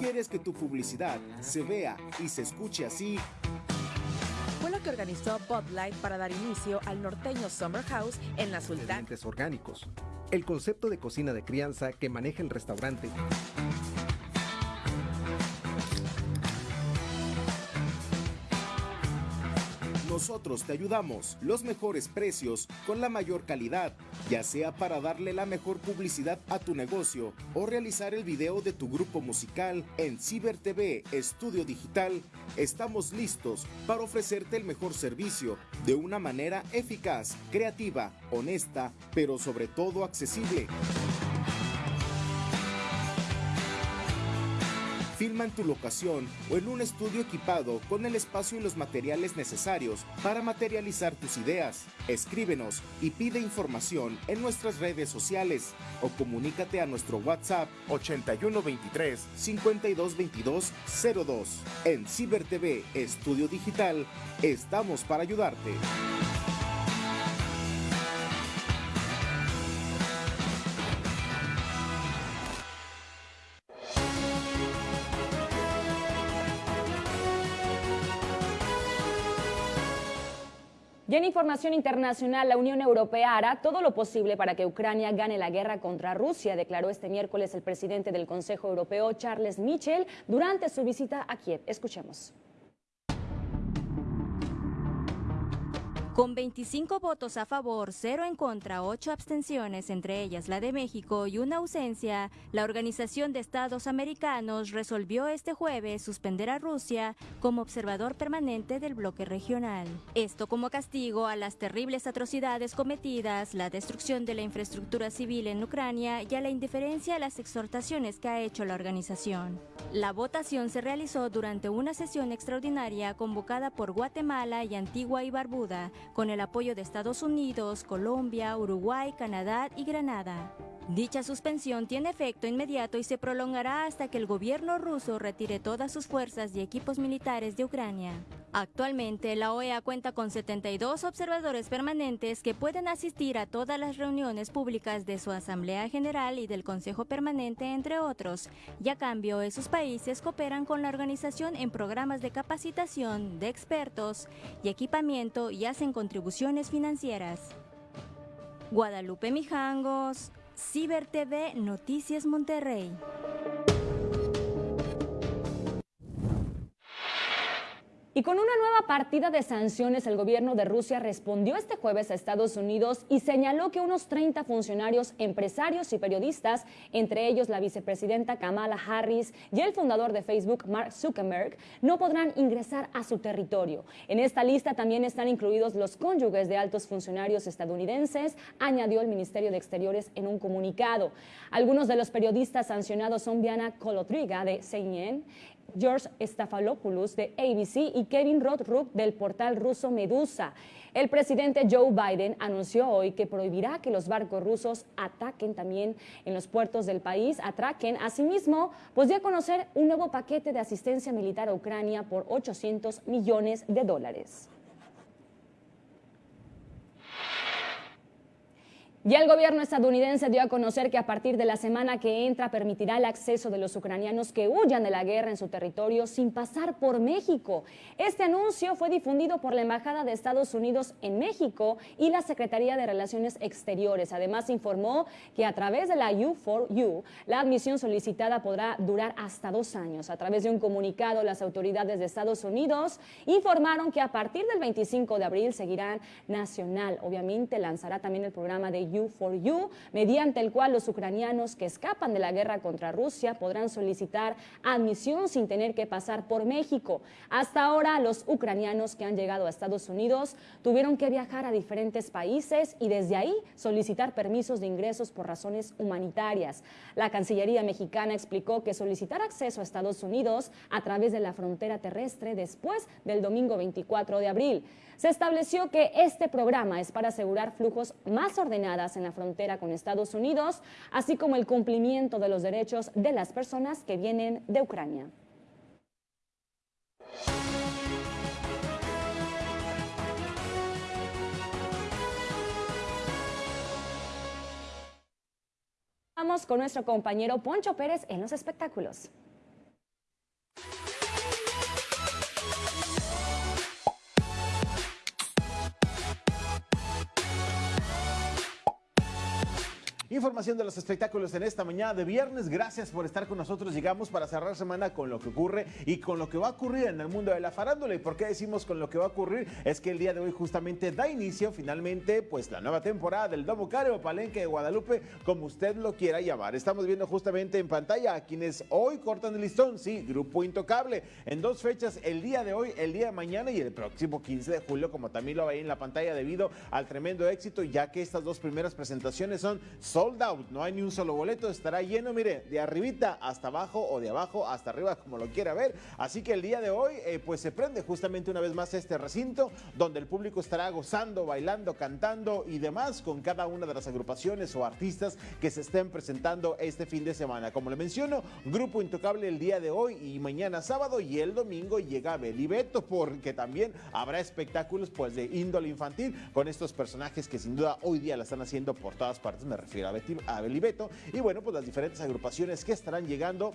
¿Quieres que tu publicidad se vea y se escuche así? Fue lo que organizó Bud Light para dar inicio al norteño Summer House en la Sultán. Ingredientes orgánicos. El concepto de cocina de crianza que maneja el restaurante. Nosotros te ayudamos. Los mejores precios con la mayor calidad, ya sea para darle la mejor publicidad a tu negocio o realizar el video de tu grupo musical en Ciber TV Estudio Digital. Estamos listos para ofrecerte el mejor servicio de una manera eficaz, creativa, honesta, pero sobre todo accesible. Filma en tu locación o en un estudio equipado con el espacio y los materiales necesarios para materializar tus ideas. Escríbenos y pide información en nuestras redes sociales o comunícate a nuestro WhatsApp 8123 5222 02. En Ciber TV Estudio Digital estamos para ayudarte. Información internacional, la Unión Europea hará todo lo posible para que Ucrania gane la guerra contra Rusia, declaró este miércoles el presidente del Consejo Europeo, Charles Michel, durante su visita a Kiev. Escuchemos. Con 25 votos a favor, 0 en contra, 8 abstenciones, entre ellas la de México y una ausencia, la Organización de Estados Americanos resolvió este jueves suspender a Rusia como observador permanente del bloque regional. Esto como castigo a las terribles atrocidades cometidas, la destrucción de la infraestructura civil en Ucrania y a la indiferencia a las exhortaciones que ha hecho la organización. La votación se realizó durante una sesión extraordinaria convocada por Guatemala y Antigua y Barbuda, con el apoyo de Estados Unidos, Colombia, Uruguay, Canadá y Granada. Dicha suspensión tiene efecto inmediato y se prolongará hasta que el gobierno ruso retire todas sus fuerzas y equipos militares de Ucrania. Actualmente, la OEA cuenta con 72 observadores permanentes que pueden asistir a todas las reuniones públicas de su Asamblea General y del Consejo Permanente, entre otros, y a cambio esos países cooperan con la organización en programas de capacitación de expertos y equipamiento y hacen contribuciones financieras. Guadalupe Mijangos, Ciber TV Noticias Monterrey. Y con una nueva partida de sanciones, el gobierno de Rusia respondió este jueves a Estados Unidos y señaló que unos 30 funcionarios, empresarios y periodistas, entre ellos la vicepresidenta Kamala Harris y el fundador de Facebook, Mark Zuckerberg, no podrán ingresar a su territorio. En esta lista también están incluidos los cónyuges de altos funcionarios estadounidenses, añadió el Ministerio de Exteriores en un comunicado. Algunos de los periodistas sancionados son Diana Kolotriga de CNN, George Stafalopoulos de ABC y Kevin Rothrup del portal ruso Medusa. El presidente Joe Biden anunció hoy que prohibirá que los barcos rusos ataquen también en los puertos del país, atraquen. Asimismo, pues a conocer un nuevo paquete de asistencia militar a Ucrania por 800 millones de dólares. Y el gobierno estadounidense dio a conocer que a partir de la semana que entra permitirá el acceso de los ucranianos que huyan de la guerra en su territorio sin pasar por México. Este anuncio fue difundido por la Embajada de Estados Unidos en México y la Secretaría de Relaciones Exteriores. Además, informó que a través de la U4U, la admisión solicitada podrá durar hasta dos años. A través de un comunicado, las autoridades de Estados Unidos informaron que a partir del 25 de abril seguirán nacional. Obviamente, lanzará también el programa de For You, mediante el cual los ucranianos que escapan de la guerra contra Rusia podrán solicitar admisión sin tener que pasar por México. Hasta ahora, los ucranianos que han llegado a Estados Unidos tuvieron que viajar a diferentes países y desde ahí solicitar permisos de ingresos por razones humanitarias. La Cancillería mexicana explicó que solicitar acceso a Estados Unidos a través de la frontera terrestre después del domingo 24 de abril. Se estableció que este programa es para asegurar flujos más ordenadas en la frontera con Estados Unidos, así como el cumplimiento de los derechos de las personas que vienen de Ucrania. Vamos con nuestro compañero Poncho Pérez en los espectáculos. Información de los espectáculos en esta mañana de viernes. Gracias por estar con nosotros. Llegamos para cerrar semana con lo que ocurre y con lo que va a ocurrir en el mundo de la farándula. ¿Y por qué decimos con lo que va a ocurrir? Es que el día de hoy justamente da inicio finalmente pues la nueva temporada del Domo Care Palenque de Guadalupe, como usted lo quiera llamar. Estamos viendo justamente en pantalla a quienes hoy cortan el listón. Sí, Grupo Intocable. En dos fechas, el día de hoy, el día de mañana y el próximo 15 de julio, como también lo veis en la pantalla debido al tremendo éxito, ya que estas dos primeras presentaciones son sold out, no hay ni un solo boleto, estará lleno, mire, de arribita hasta abajo o de abajo hasta arriba, como lo quiera ver. Así que el día de hoy, eh, pues se prende justamente una vez más este recinto, donde el público estará gozando, bailando, cantando y demás con cada una de las agrupaciones o artistas que se estén presentando este fin de semana. Como le menciono, Grupo Intocable el día de hoy y mañana sábado y el domingo llega Belibeto, porque también habrá espectáculos pues de índole infantil con estos personajes que sin duda hoy día la están haciendo por todas partes. Me refiero a Betty a Belibeto y bueno, pues las diferentes agrupaciones que estarán llegando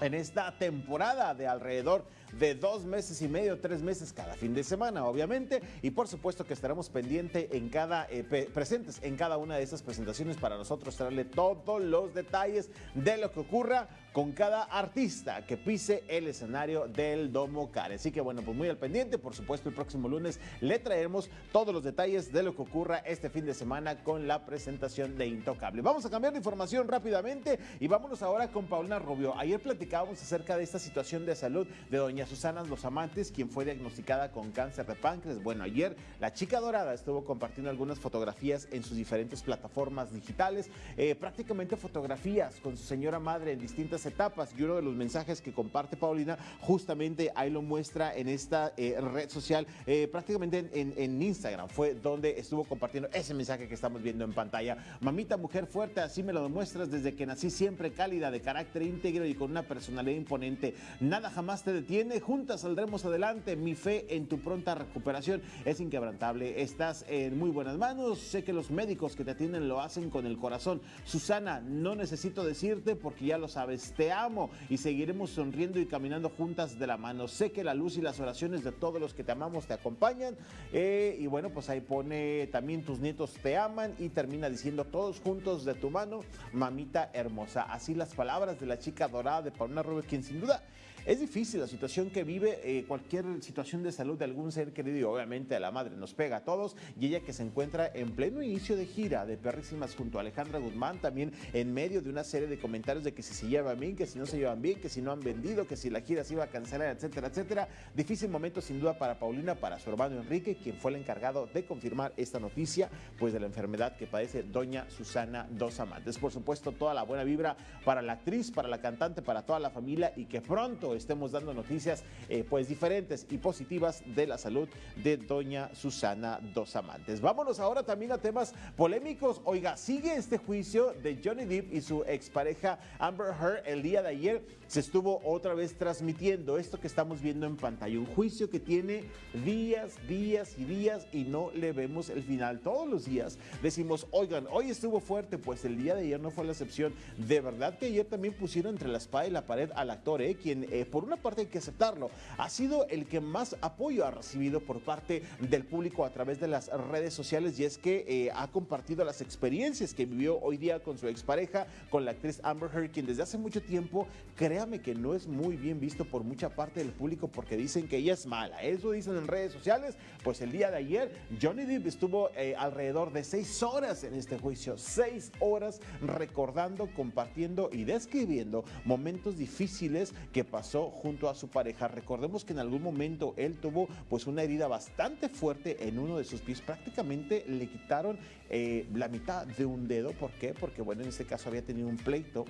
en esta temporada de alrededor de dos meses y medio, tres meses cada fin de semana, obviamente. Y por supuesto que estaremos pendientes en cada, eh, presentes en cada una de esas presentaciones para nosotros traerle todos los detalles de lo que ocurra con cada artista que pise el escenario del Domo Care. Así que bueno, pues muy al pendiente. Por supuesto, el próximo lunes le traeremos todos los detalles de lo que ocurra este fin de semana con la presentación de Intocable. Vamos a cambiar de información rápidamente y vámonos ahora con Paulina Rubio. Ayer platicábamos acerca de esta situación de salud de doña Susana Los Amantes, quien fue diagnosticada con cáncer de páncreas. Bueno, ayer la chica dorada estuvo compartiendo algunas fotografías en sus diferentes plataformas digitales, eh, prácticamente fotografías con su señora madre en distintas etapas y uno de los mensajes que comparte Paulina justamente ahí lo muestra en esta eh, red social, eh, prácticamente en, en, Instagram fue donde estuvo compartiendo ese mensaje que estamos viendo en pantalla. Mamita, mujer fuerte, así me lo demuestras desde que nací siempre cálida, de carácter íntegro y con una personalidad imponente. Nada jamás te detiene, juntas saldremos adelante. Mi fe en tu pronta recuperación es inquebrantable. Estás en muy buenas manos. Sé que los médicos que te atienden lo hacen con el corazón. Susana, no necesito decirte porque ya lo sabes te amo y seguiremos sonriendo y caminando juntas de la mano. Sé que la luz y las oraciones de todos los que te amamos te acompañan. Eh, y bueno, pues ahí pone también tus nietos te aman y termina diciendo todos juntos de tu mano, mamita hermosa. Así las palabras de la chica dorada de Paulina Rubio, quien sin duda es difícil la situación que vive eh, cualquier situación de salud de algún ser querido y obviamente a la madre nos pega a todos y ella que se encuentra en pleno inicio de gira de perrísimas junto a Alejandra Guzmán también en medio de una serie de comentarios de que si se llevan bien, que si no se llevan bien, que si no han vendido, que si la gira se iba a cancelar, etcétera, etcétera. Difícil momento sin duda para Paulina, para su hermano Enrique, quien fue el encargado de confirmar esta noticia pues de la enfermedad que padece doña Susana Dos Amantes. Por supuesto, toda la buena vibra para la actriz, para la cantante, para toda la familia y que pronto estemos dando noticias eh, pues diferentes y positivas de la salud de doña Susana Dos Amantes. Vámonos ahora también a temas polémicos. Oiga, sigue este juicio de Johnny Depp y su expareja Amber Heard el día de ayer. Se estuvo otra vez transmitiendo esto que estamos viendo en pantalla. Un juicio que tiene días, días y días y no le vemos el final. Todos los días decimos, oigan, hoy estuvo fuerte, pues el día de ayer no fue la excepción. De verdad que ayer también pusieron entre la espada y la pared al actor, ¿eh? quien eh, por una parte hay que aceptarlo, ha sido el que más apoyo ha recibido por parte del público a través de las redes sociales y es que eh, ha compartido las experiencias que vivió hoy día con su expareja, con la actriz Amber Heard, quien desde hace mucho tiempo, créame que no es muy bien visto por mucha parte del público porque dicen que ella es mala. Eso dicen en redes sociales. Pues el día de ayer, Johnny Depp estuvo eh, alrededor de seis horas en este juicio. Seis horas recordando, compartiendo y describiendo momentos difíciles que pasó junto a su pareja. Recordemos que en algún momento él tuvo pues una herida bastante fuerte en uno de sus pies. Prácticamente le quitaron eh, la mitad de un dedo. ¿Por qué? Porque bueno, en este caso había tenido un pleito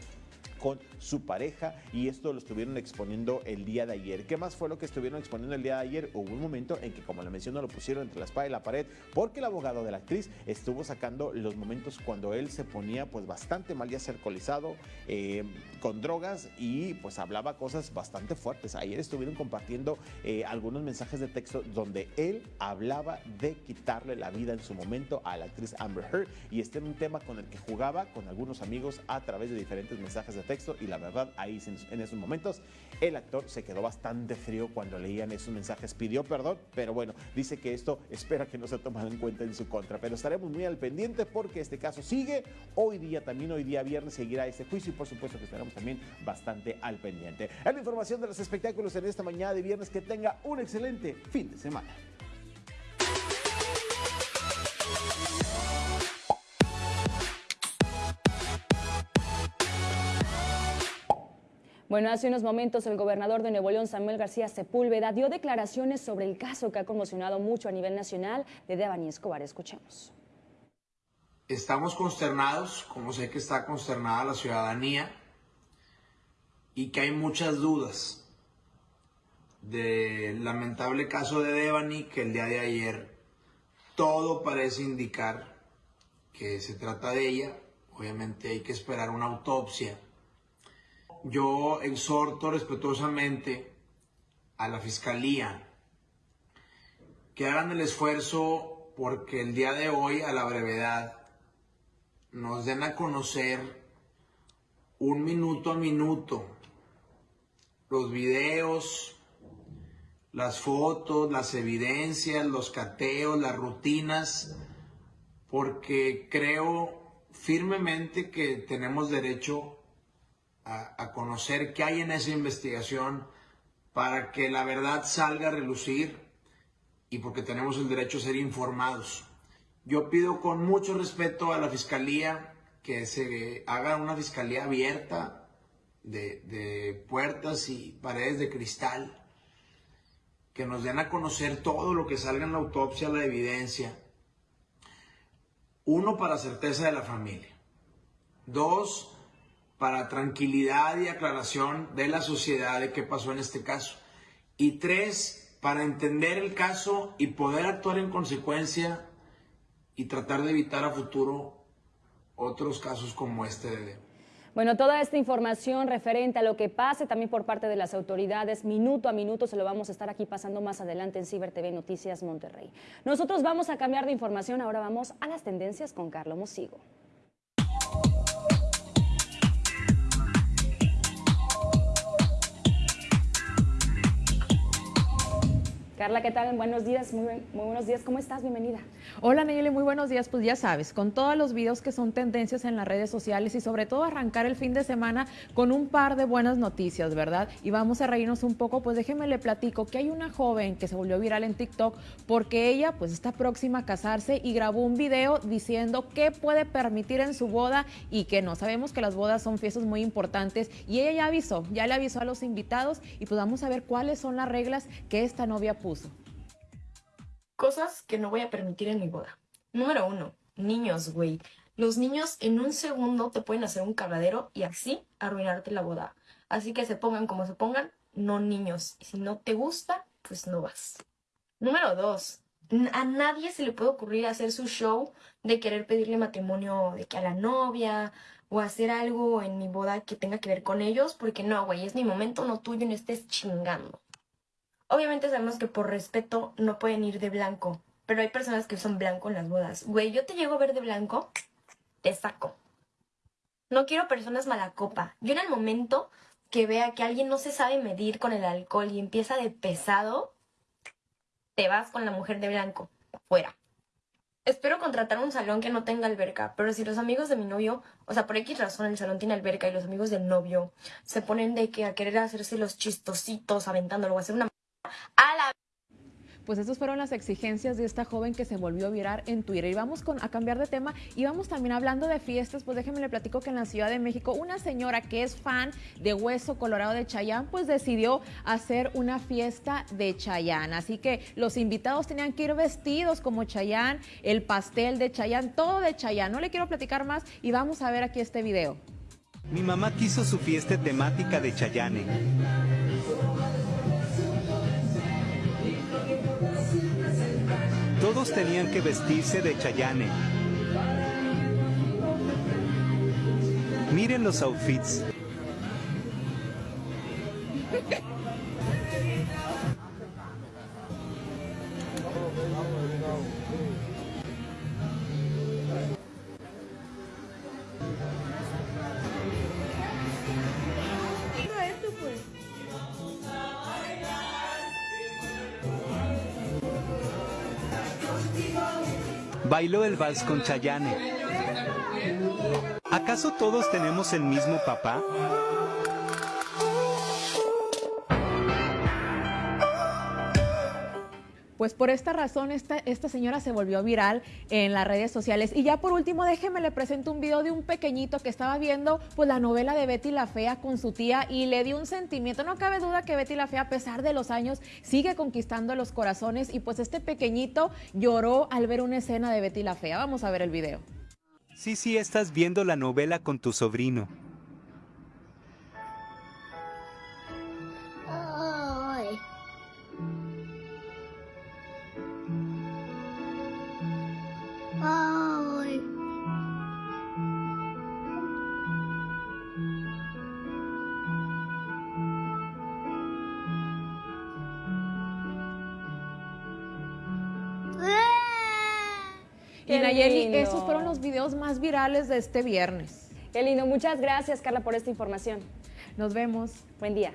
con su pareja y esto lo estuvieron exponiendo el día de ayer. ¿Qué más fue lo que estuvieron exponiendo el día de ayer? Hubo un momento en que, como le menciono, lo pusieron entre la espada y la pared porque el abogado de la actriz estuvo sacando los momentos cuando él se ponía pues bastante mal ya alcoholizado, eh, con drogas y pues hablaba cosas bastante fuertes. Ayer estuvieron compartiendo eh, algunos mensajes de texto donde él hablaba de quitarle la vida en su momento a la actriz Amber Heard y este era un tema con el que jugaba con algunos amigos a través de diferentes mensajes de texto y la verdad ahí en esos momentos el actor se quedó bastante frío cuando leían esos mensajes, pidió perdón, pero bueno, dice que esto espera que no se tomado en cuenta en su contra, pero estaremos muy al pendiente porque este caso sigue, hoy día también, hoy día viernes seguirá este juicio y por supuesto que estaremos también bastante al pendiente. Es la información de los espectáculos en esta mañana de viernes, que tenga un excelente fin de semana. Bueno, hace unos momentos el gobernador de Nuevo León, Samuel García Sepúlveda, dio declaraciones sobre el caso que ha conmocionado mucho a nivel nacional de Devani Escobar. Escuchemos. Estamos consternados, como sé que está consternada la ciudadanía, y que hay muchas dudas del lamentable caso de Devani, que el día de ayer todo parece indicar que se trata de ella. Obviamente hay que esperar una autopsia yo exhorto respetuosamente a la Fiscalía que hagan el esfuerzo porque el día de hoy, a la brevedad, nos den a conocer un minuto a minuto los videos, las fotos, las evidencias, los cateos, las rutinas, porque creo firmemente que tenemos derecho a, conocer qué hay en esa investigación para que la verdad salga a relucir y porque tenemos el derecho a ser informados. Yo pido con mucho respeto a la Fiscalía que se haga una Fiscalía abierta de, de, puertas y paredes de cristal, que nos den a conocer todo lo que salga en la autopsia, la evidencia. Uno, para certeza de la familia. Dos, para tranquilidad y aclaración de la sociedad de qué pasó en este caso. Y tres, para entender el caso y poder actuar en consecuencia y tratar de evitar a futuro otros casos como este bueno, toda esta información referente a lo que pase también por parte de las autoridades, minuto a minuto se lo vamos a estar aquí pasando más adelante en Ciber TV Noticias Monterrey. Nosotros vamos a cambiar de información, ahora vamos a las tendencias con Carlos Mosigo. Carla, ¿qué tal? Buenos días, muy, muy, buenos días, ¿cómo estás? Bienvenida. Hola Nayeli, muy buenos días. Pues ya sabes, con todos los videos que son tendencias en las redes sociales y sobre todo arrancar el fin de semana con un par de buenas noticias, ¿verdad? Y vamos a reírnos un poco, pues déjeme le platico que hay una joven que se volvió viral en TikTok porque ella pues está próxima a casarse y grabó un video diciendo qué puede permitir en su boda y que no. Sabemos que las bodas son fiestas muy importantes y ella ya avisó, ya le avisó a los invitados y pues vamos a ver cuáles son las reglas que esta novia Cosas que no voy a permitir en mi boda. Número uno, niños, güey. Los niños en un segundo te pueden hacer un cagadero y así arruinarte la boda. Así que se pongan como se pongan, no niños. Si no te gusta, pues no vas. Número dos, a nadie se le puede ocurrir hacer su show de querer pedirle matrimonio de que a la novia o hacer algo en mi boda que tenga que ver con ellos, porque no, güey, es mi momento, no tuyo, no estés chingando. Obviamente sabemos que por respeto no pueden ir de blanco, pero hay personas que usan blanco en las bodas. Güey, yo te llego a ver de blanco, te saco. No quiero personas mala copa. Yo en el momento que vea que alguien no se sabe medir con el alcohol y empieza de pesado, te vas con la mujer de blanco, fuera. espero contratar un salón que no tenga alberca, pero si los amigos de mi novio, o sea, por X razón el salón tiene alberca y los amigos del novio se ponen de que a querer hacerse los chistositos aventándolo o hacer una a la pues esas fueron las exigencias de esta joven que se volvió a virar en Twitter. Y vamos con, a cambiar de tema y vamos también hablando de fiestas, pues déjenme le platico que en la Ciudad de México una señora que es fan de Hueso Colorado de Chayán, pues decidió hacer una fiesta de Chayán. Así que los invitados tenían que ir vestidos como Chayán, el pastel de Chayán, todo de Chayán. No le quiero platicar más y vamos a ver aquí este video. Mi mamá quiso su fiesta temática de Chayane. Todos tenían que vestirse de Chayane. Miren los outfits. Bailó el vals con Chayane. ¿Acaso todos tenemos el mismo papá? Pues por esta razón esta, esta señora se volvió viral en las redes sociales. Y ya por último, déjeme le presento un video de un pequeñito que estaba viendo pues la novela de Betty la Fea con su tía y le dio un sentimiento. No cabe duda que Betty la Fea, a pesar de los años, sigue conquistando los corazones y pues este pequeñito lloró al ver una escena de Betty la Fea. Vamos a ver el video. Sí, sí, estás viendo la novela con tu sobrino. Nayeli, lindo. esos fueron los videos más virales de este viernes. Qué lindo. Muchas gracias, Carla, por esta información. Nos vemos. Buen día.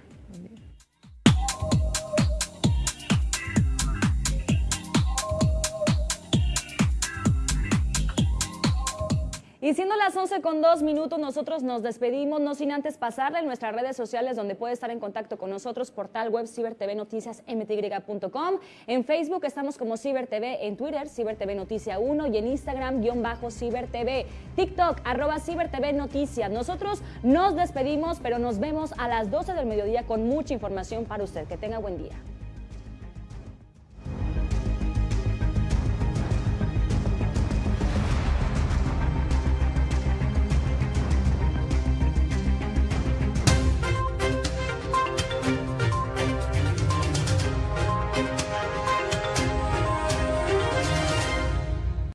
Y siendo las 11 con dos minutos, nosotros nos despedimos, no sin antes pasarle en nuestras redes sociales donde puede estar en contacto con nosotros, portal web Ciber TV Noticias mty.com. En Facebook estamos como Ciber TV, en Twitter Ciber TV Noticia 1 y en Instagram guion bajo Ciber TV, TikTok arroba Ciber TV Noticias. Nosotros nos despedimos, pero nos vemos a las 12 del mediodía con mucha información para usted. Que tenga buen día.